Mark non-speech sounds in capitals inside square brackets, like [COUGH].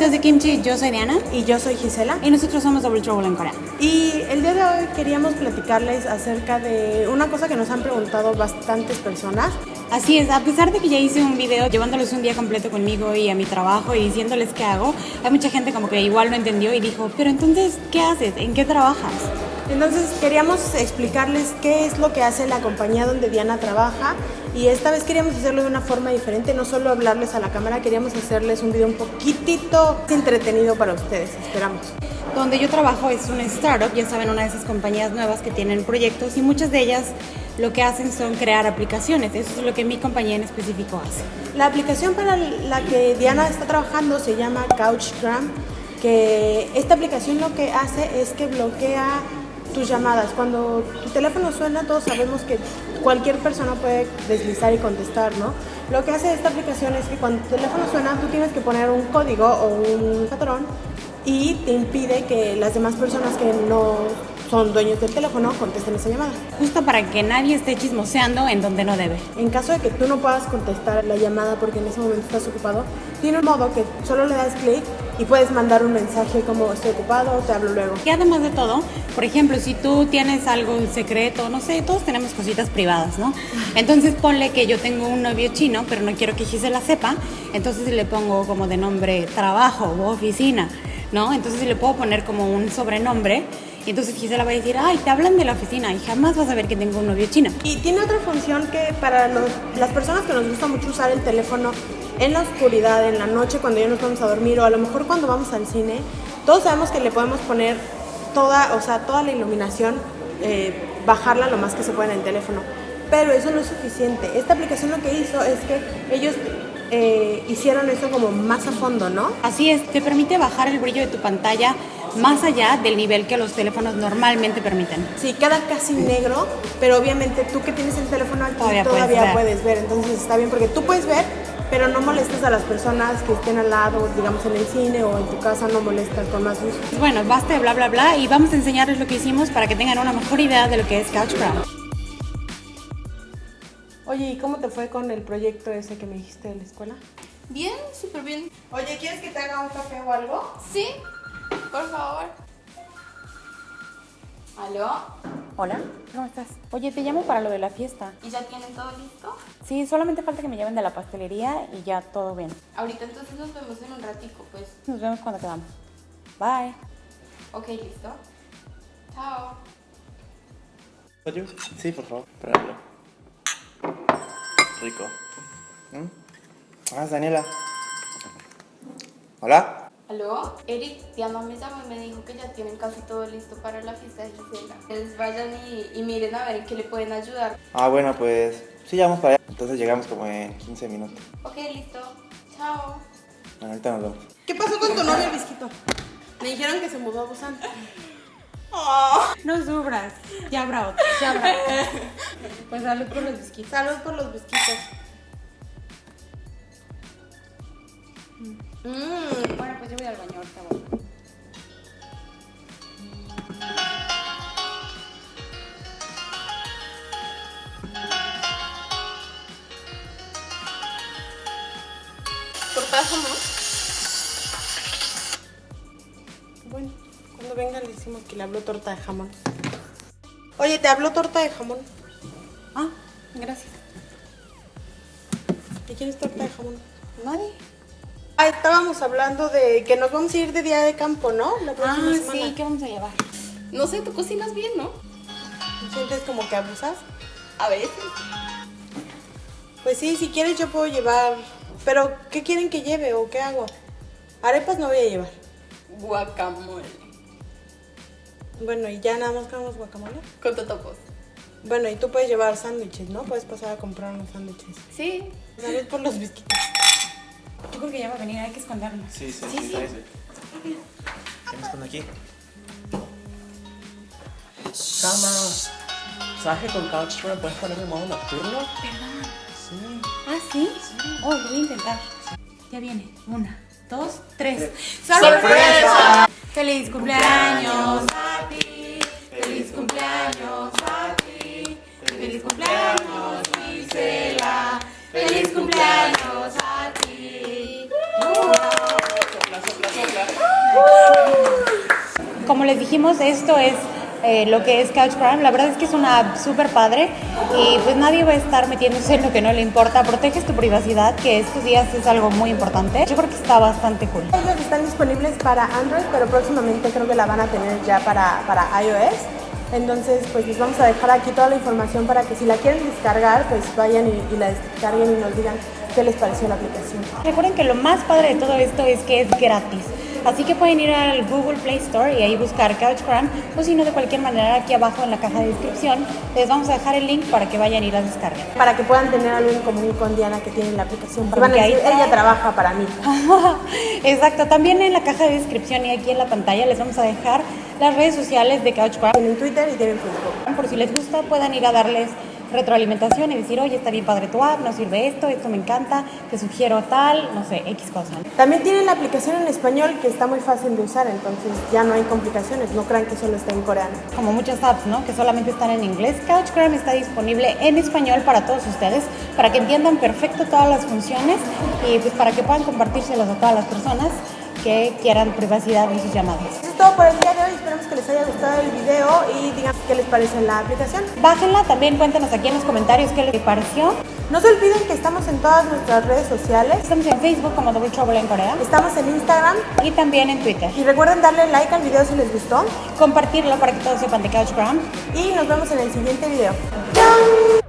Besitos de Kimchi, yo soy Diana. Y yo soy Gisela. Y nosotros somos Double Trouble en Corea. Y el día de hoy queríamos platicarles acerca de una cosa que nos han preguntado bastantes personas. Así es, a pesar de que ya hice un video llevándolos un día completo conmigo y a mi trabajo y diciéndoles qué hago, hay mucha gente como que igual no entendió y dijo, pero entonces, ¿qué haces? ¿En qué trabajas? Entonces queríamos explicarles qué es lo que hace la compañía donde Diana trabaja y esta vez queríamos hacerlo de una forma diferente, no solo hablarles a la cámara, queríamos hacerles un video un poquitito entretenido para ustedes, esperamos. Donde yo trabajo es una startup, ya saben, una de esas compañías nuevas que tienen proyectos y muchas de ellas lo que hacen son crear aplicaciones, eso es lo que mi compañía en específico hace. La aplicación para la que Diana está trabajando se llama Couchgram, que esta aplicación lo que hace es que bloquea tus llamadas. Cuando tu teléfono suena, todos sabemos que cualquier persona puede deslizar y contestar, ¿no? Lo que hace esta aplicación es que cuando tu teléfono suena, tú tienes que poner un código o un patrón y te impide que las demás personas que no son dueños del teléfono contesten esa llamada. Justo para que nadie esté chismoseando en donde no debe. En caso de que tú no puedas contestar la llamada porque en ese momento estás ocupado, tiene un modo que solo le das clic y puedes mandar un mensaje como estoy ocupado te hablo luego. Y además de todo, por ejemplo, si tú tienes algo en secreto, no sé, todos tenemos cositas privadas, ¿no? Entonces ponle que yo tengo un novio chino, pero no quiero que Gisela sepa, entonces le pongo como de nombre trabajo o oficina, ¿no? Entonces le puedo poner como un sobrenombre y entonces Gisela va a decir, ay, te hablan de la oficina y jamás vas a ver que tengo un novio chino. Y tiene otra función que para las personas que nos gusta mucho usar el teléfono en la oscuridad, en la noche, cuando ya nos vamos a dormir o a lo mejor cuando vamos al cine, todos sabemos que le podemos poner toda, o sea, toda la iluminación, eh, bajarla lo más que se pueda en el teléfono. Pero eso no es suficiente. Esta aplicación lo que hizo es que ellos eh, hicieron eso como más a fondo, ¿no? Así es, te permite bajar el brillo de tu pantalla más allá del nivel que los teléfonos normalmente permiten. Sí, queda casi negro, pero obviamente tú que tienes el teléfono aquí todavía, puedes, puedes, ver. Entonces está bien porque tú puedes ver, pero no molestes a las personas que estén al lado, digamos en el cine o en tu casa, no molestas con más luz. Bueno, basta de bla bla bla y vamos a enseñarles lo que hicimos para que tengan una mejor idea de lo que es Couchcraft. Oye, ¿y cómo te fue con el proyecto ese que me dijiste de la escuela? Bien, súper bien. Oye, ¿quieres que te haga un café o algo? Sí, por favor. ¿Aló? Hola, ¿cómo estás? Oye, te llamo para lo de la fiesta. ¿Y ya tienen todo listo? Sí, solamente falta que me lleven de la pastelería y ya todo bien. Ahorita entonces nos vemos en un ratico, pues. Nos vemos cuando quedamos. Bye. Ok, listo. Chao. ¿Oye? Sí, por favor, pruébalo. Rico. ¿Mm? Ah, Daniela. ¿Hola? ¿Aló? Eric, Diana me llamó y me dijo que ya tienen casi todo listo para la fiesta de Gisela. Entonces vayan y, miren a ver en qué le pueden ayudar. Ah, bueno, pues sí, ya vamos para allá. Entonces llegamos como en 15 minutos. Ok, listo. Chao. Bueno, ahorita nos vemos. ¿Qué pasó con tu novio, Bisquito? Me dijeron que se mudó a Busan. Oh. No sufras. Ya habrá otro. Ya habrá otro. [LAUGHS] Pues salud por los bisquitos. Salud por los bisquitos. Mmm, bueno, pues yo voy al baño ahorita. Voy. ¿Torta de jamón? Bueno, cuando venga le decimos que le habló torta de jamón. Oye, ¿te habló torta de jamón? Ah, gracias. ¿Y quién es torta de jamón? Nadie. Ah, estábamos hablando de que nos vamos a ir de día de campo, ¿no? La próxima ah, semana. sí, ¿qué vamos a llevar? No sé, tú cocinas bien, ¿no? ¿Sientes como que abusas? A veces. Pues sí, si quieres yo puedo llevar... Pero, ¿qué quieren que lleve o qué hago? Arepas no voy a llevar. Guacamole. Bueno, ¿y ya nada más queremos guacamole? Con totopos. Bueno, y tú puedes llevar sándwiches, ¿no? Puedes pasar a comprar unos sándwiches. Sí. Salud por los bisquitos. Yo creo que ya va a venir, hay que escondernos. Sí, sí, sí. sí, sí. ¿Qué me esconde aquí? Cama. ¿Sabes que con Couchframe puedes ponerme modo nocturno? Perdón. Sí. ¿Ah, sí? Oh, lo voy a intentar. Ya viene. Una, dos, tres. ¡Sorpresa! ¡Feliz cumpleaños a ti! ¡Feliz cumpleaños a ti! ¡Feliz cumpleaños, Gisela! ¡Feliz cumpleaños a ti! Resumimos, esto es eh, lo que es Couch Crime. La verdad es que es una app súper padre y pues nadie va a estar metiéndose en lo que no le importa. Proteges tu privacidad, que estos días es algo muy importante. Yo creo que está bastante cool. Ellos están disponibles para Android, pero próximamente creo que la van a tener ya para, para iOS. Entonces, pues les vamos a dejar aquí toda la información para que si la quieren descargar, pues vayan y, y la descarguen y nos digan qué les pareció la aplicación. Recuerden que lo más padre de todo esto es que es gratis. Así que pueden ir al Google Play Store y ahí buscar Couch Crime o si no, de cualquier manera, aquí abajo en la caja de descripción les vamos a dejar el link para que vayan y las descarguen. Para que puedan tener algo en común con Diana que tiene la aplicación. Porque Van a ahí decir, ella trabaja para mí. [LAUGHS] Exacto, también en la caja de descripción y aquí en la pantalla les vamos a dejar las redes sociales de Couch Crime. Tienen Twitter y tienen Facebook. Por si les gusta, puedan ir a darles retroalimentación y decir, oye, está bien padre tu app, no sirve esto, esto me encanta, te sugiero tal, no sé, X cosa. También tienen la aplicación en español que está muy fácil de usar, entonces ya no hay complicaciones. No crean que solo está en coreano. Como muchas apps, ¿no? Que solamente están en inglés. Couch Crime está disponible en español para todos ustedes, para que entiendan perfecto todas las funciones y pues para que puedan compartírselos a todas las personas que quieran privacidad en sus llamadas. Eso es todo por el día de hoy. Esperamos que les haya gustado el video y digan qué les parece la aplicación. Bájenla, también cuéntenos aquí en los comentarios qué les pareció. No se olviden que estamos en todas nuestras redes sociales. Estamos en Facebook como Double Trouble en Corea Estamos en Instagram y también en Twitter. y recuerden darle like al video si les gustó Compartirlo para que todos sepan de Couch Crime. y nos vemos en el siguiente video. ¡Chao!